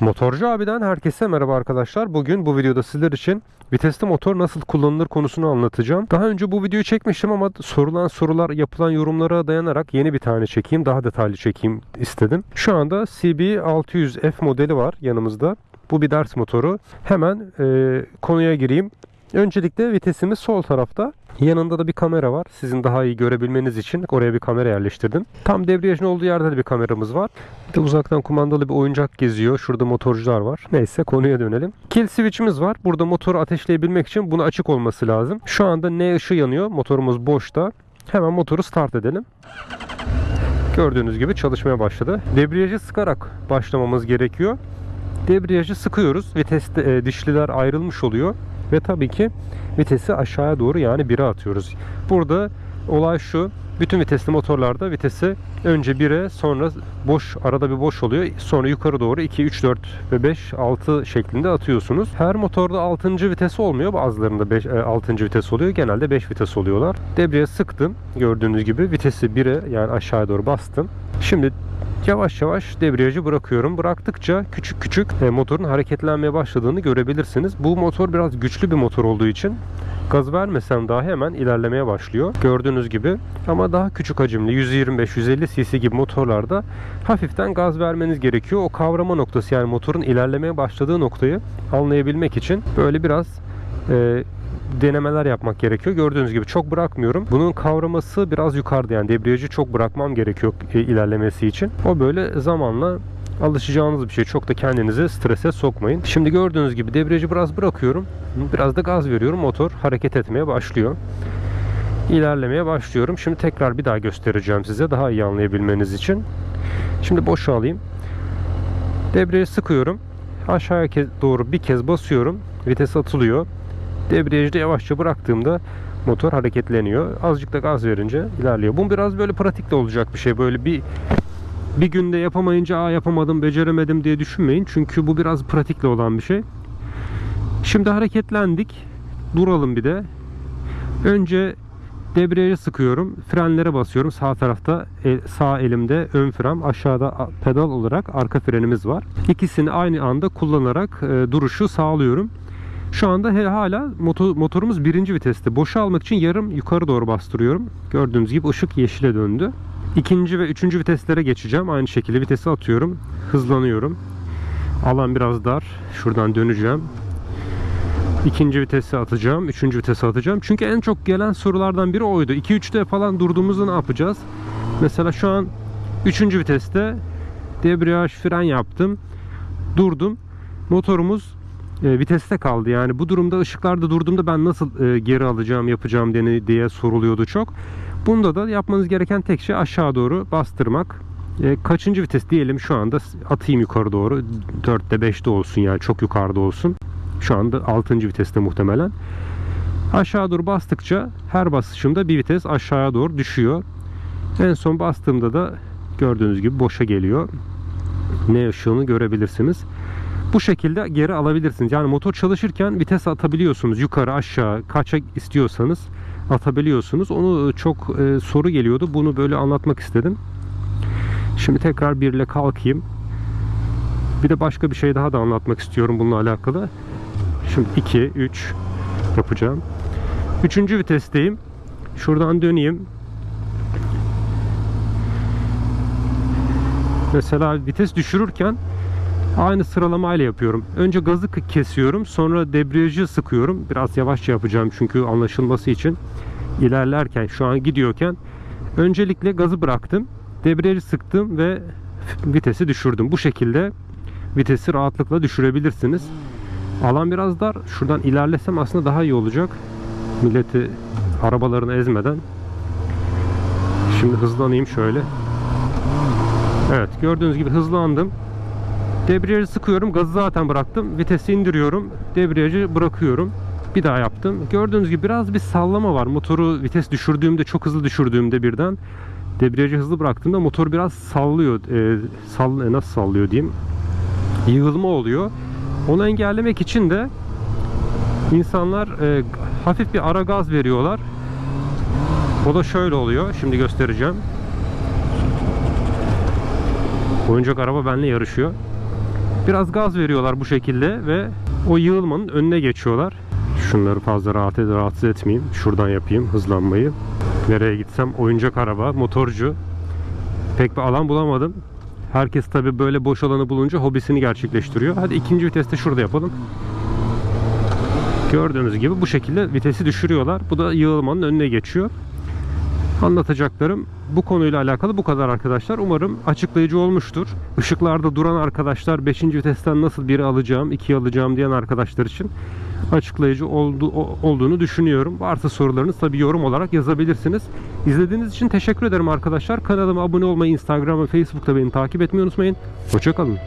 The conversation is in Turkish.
Motorcu abiden herkese merhaba arkadaşlar. Bugün bu videoda sizler için vitesli motor nasıl kullanılır konusunu anlatacağım. Daha önce bu videoyu çekmiştim ama sorulan sorular, yapılan yorumlara dayanarak yeni bir tane çekeyim, daha detaylı çekeyim istedim. Şu anda CB600F modeli var yanımızda. Bu bir ders motoru. Hemen e, konuya gireyim. Öncelikle vitesimiz sol tarafta. Yanında da bir kamera var. Sizin daha iyi görebilmeniz için oraya bir kamera yerleştirdim. Tam debriyajın olduğu yerde de bir kameramız var. Bir de uzaktan kumandalı bir oyuncak geziyor. Şurada motorcular var. Neyse konuya dönelim. Kill switch'imiz var. Burada motoru ateşleyebilmek için bunu açık olması lazım. Şu anda ne ışığı yanıyor. Motorumuz boşta. Hemen motoru start edelim. Gördüğünüz gibi çalışmaya başladı. Debriyajı sıkarak başlamamız gerekiyor. Debriyajı sıkıyoruz. Viteste e, dişliler ayrılmış oluyor. Ve tabii ki vitesi aşağıya doğru yani 1'e atıyoruz. Burada olay şu. Bütün vitesli motorlarda vitesi önce 1'e sonra boş arada bir boş oluyor. Sonra yukarı doğru 2, 3, 4 ve 5, 6 şeklinde atıyorsunuz. Her motorda 6. vites olmuyor. Bazılarında 5, 6. vites oluyor. Genelde 5 vites oluyorlar. Debriye sıktım. Gördüğünüz gibi vitesi 1'e yani aşağıya doğru bastım. Şimdi yavaş yavaş debriyajı bırakıyorum. Bıraktıkça küçük küçük e, motorun hareketlenmeye başladığını görebilirsiniz. Bu motor biraz güçlü bir motor olduğu için gaz vermesem dahi hemen ilerlemeye başlıyor. Gördüğünüz gibi ama daha küçük hacimli 125-150 cc gibi motorlarda hafiften gaz vermeniz gerekiyor. O kavrama noktası yani motorun ilerlemeye başladığı noktayı anlayabilmek için böyle biraz e, denemeler yapmak gerekiyor. Gördüğünüz gibi çok bırakmıyorum. Bunun kavraması biraz yukarıda yani debriyajı çok bırakmam gerekiyor ilerlemesi için. O böyle zamanla alışacağınız bir şey. Çok da kendinizi strese sokmayın. Şimdi gördüğünüz gibi debriyajı biraz bırakıyorum. Biraz da gaz veriyorum. Motor hareket etmeye başlıyor. İlerlemeye başlıyorum. Şimdi tekrar bir daha göstereceğim size daha iyi anlayabilmeniz için. Şimdi boşa alayım. Debriyajı sıkıyorum. Aşağıya doğru bir kez basıyorum. Vites atılıyor. Debriyajı da yavaşça bıraktığımda motor hareketleniyor. Azıcık da gaz verince ilerliyor. Bu biraz böyle pratikte olacak bir şey. Böyle bir bir günde yapamayınca Aa, yapamadım, beceremedim diye düşünmeyin. Çünkü bu biraz pratikle olan bir şey. Şimdi hareketlendik. Duralım bir de. Önce debriyajı sıkıyorum. Frenlere basıyorum. Sağ tarafta el, sağ elimde ön fren, aşağıda pedal olarak arka frenimiz var. İkisini aynı anda kullanarak e, duruşu sağlıyorum. Şu anda hala motor, motorumuz birinci viteste. Boşa almak için yarım yukarı doğru bastırıyorum. Gördüğünüz gibi ışık yeşile döndü. İkinci ve üçüncü viteslere geçeceğim. Aynı şekilde vitesi atıyorum. Hızlanıyorum. Alan biraz dar. Şuradan döneceğim. İkinci vitesi atacağım. Üçüncü vitesi atacağım. Çünkü en çok gelen sorulardan biri oydu. 2-3'te falan durduğumuzda ne yapacağız? Mesela şu an üçüncü viteste debriyaj fren yaptım. Durdum. Motorumuz e, viteste kaldı. Yani bu durumda ışıklarda durduğumda ben nasıl e, geri alacağım, yapacağım diye, soruluyordu çok. Bunda da yapmanız gereken tek şey aşağı doğru bastırmak. E, kaçıncı vites diyelim şu anda atayım yukarı doğru. 4'te 5'te olsun yani çok yukarıda olsun. Şu anda 6. viteste muhtemelen. Aşağı doğru bastıkça her basışımda bir vites aşağıya doğru düşüyor. En son bastığımda da gördüğünüz gibi boşa geliyor. Ne ışığını görebilirsiniz. Bu şekilde geri alabilirsiniz. Yani motor çalışırken vites atabiliyorsunuz. Yukarı aşağı kaça istiyorsanız atabiliyorsunuz. Onu çok e, soru geliyordu. Bunu böyle anlatmak istedim. Şimdi tekrar bir ile kalkayım. Bir de başka bir şey daha da anlatmak istiyorum bununla alakalı. Şimdi 2, 3 yapacağım. Üçüncü vitesteyim. Şuradan döneyim. Mesela vites düşürürken aynı sıralamayla yapıyorum. Önce gazı kesiyorum. Sonra debriyajı sıkıyorum. Biraz yavaşça yapacağım çünkü anlaşılması için. ilerlerken şu an gidiyorken öncelikle gazı bıraktım. Debriyajı sıktım ve vitesi düşürdüm. Bu şekilde vitesi rahatlıkla düşürebilirsiniz. Alan biraz dar. Şuradan ilerlesem aslında daha iyi olacak. Milleti arabalarını ezmeden. Şimdi hızlanayım şöyle. Evet gördüğünüz gibi hızlandım. Debriyajı sıkıyorum. Gazı zaten bıraktım. Vitesi indiriyorum. Debriyajı bırakıyorum. Bir daha yaptım. Gördüğünüz gibi biraz bir sallama var. Motoru vites düşürdüğümde, çok hızlı düşürdüğümde birden debriyajı hızlı bıraktığımda motor biraz sallıyor. E, sall e, nasıl sallıyor diyeyim. Yığılma oluyor. Onu engellemek için de insanlar e, hafif bir ara gaz veriyorlar. O da şöyle oluyor. Şimdi göstereceğim. Oyuncak araba benimle yarışıyor. Biraz gaz veriyorlar bu şekilde ve o yığılmanın önüne geçiyorlar. Şunları fazla rahat ed- rahatsız etmeyeyim. Şuradan yapayım hızlanmayı. Nereye gitsem oyuncak araba, motorcu. Pek bir alan bulamadım. Herkes tabi böyle boş alanı bulunca hobisini gerçekleştiriyor. Hadi ikinci viteste şurada yapalım. Gördüğünüz gibi bu şekilde vitesi düşürüyorlar. Bu da yığılmanın önüne geçiyor. Anlatacaklarım bu konuyla alakalı bu kadar arkadaşlar. Umarım açıklayıcı olmuştur. Işıklarda duran arkadaşlar 5. vitesten nasıl biri alacağım, 2 alacağım diyen arkadaşlar için açıklayıcı oldu, olduğunu düşünüyorum. Varsa sorularınız tabi yorum olarak yazabilirsiniz. İzlediğiniz için teşekkür ederim arkadaşlar. Kanalıma abone olmayı, Instagram ve Facebook'ta beni takip etmeyi unutmayın. Hoşçakalın.